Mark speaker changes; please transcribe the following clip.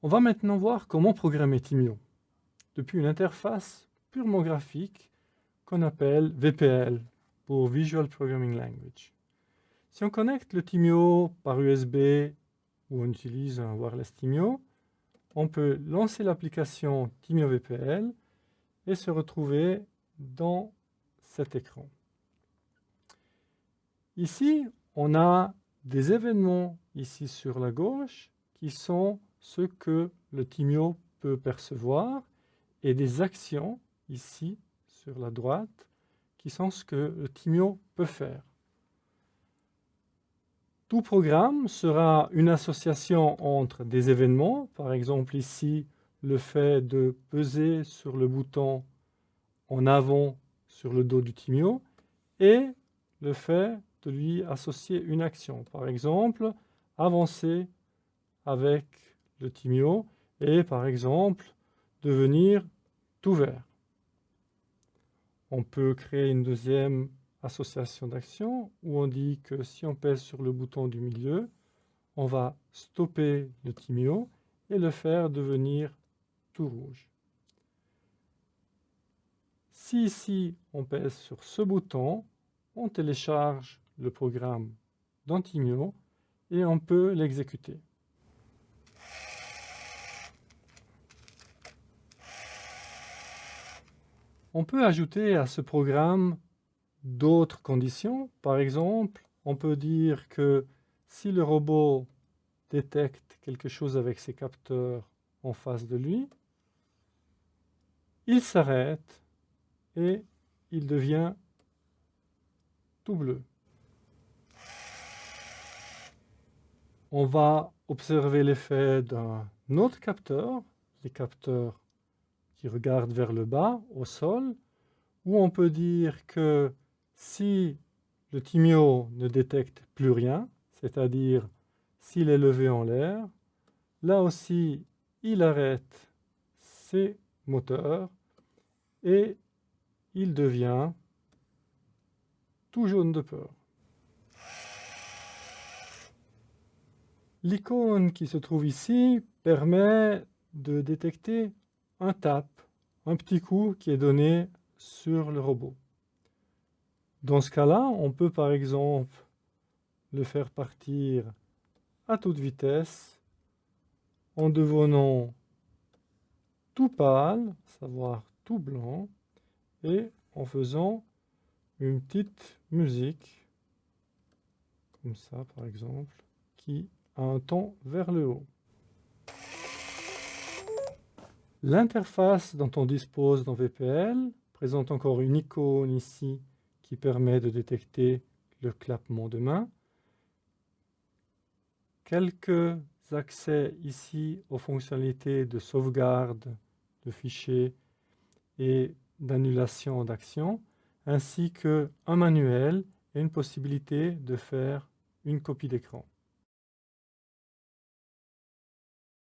Speaker 1: On va maintenant voir comment programmer Timio depuis une interface purement graphique qu'on appelle VPL pour Visual Programming Language. Si on connecte le Timio par USB ou on utilise un wireless Timio, on peut lancer l'application Timio VPL et se retrouver dans cet écran. Ici, on a des événements ici sur la gauche qui sont ce que le Timio peut percevoir et des actions ici sur la droite qui sont ce que le Timio peut faire. Tout programme sera une association entre des événements, par exemple ici le fait de peser sur le bouton en avant sur le dos du Timio et le fait de lui associer une action. Par exemple, avancer avec le Timio et par exemple devenir tout vert. On peut créer une deuxième association d'actions où on dit que si on pèse sur le bouton du milieu, on va stopper le Timio et le faire devenir tout rouge. Si ici on pèse sur ce bouton, on télécharge le programme dans Timio et on peut l'exécuter. On peut ajouter à ce programme d'autres conditions. Par exemple, on peut dire que si le robot détecte quelque chose avec ses capteurs en face de lui, il s'arrête et il devient tout bleu. On va observer l'effet d'un autre capteur, les capteurs qui regarde vers le bas, au sol, où on peut dire que si le timio ne détecte plus rien, c'est-à-dire s'il est levé en l'air, là aussi, il arrête ses moteurs et il devient tout jaune de peur. L'icône qui se trouve ici permet de détecter un tap, un petit coup qui est donné sur le robot. Dans ce cas-là, on peut par exemple le faire partir à toute vitesse en devenant tout pâle, savoir tout blanc, et en faisant une petite musique, comme ça par exemple, qui a un ton vers le haut. L'interface dont on dispose dans VPL présente encore une icône ici qui permet de détecter le clappement de main. Quelques accès ici aux fonctionnalités de sauvegarde de fichiers et d'annulation d'action, ainsi qu'un manuel et une possibilité de faire une copie d'écran.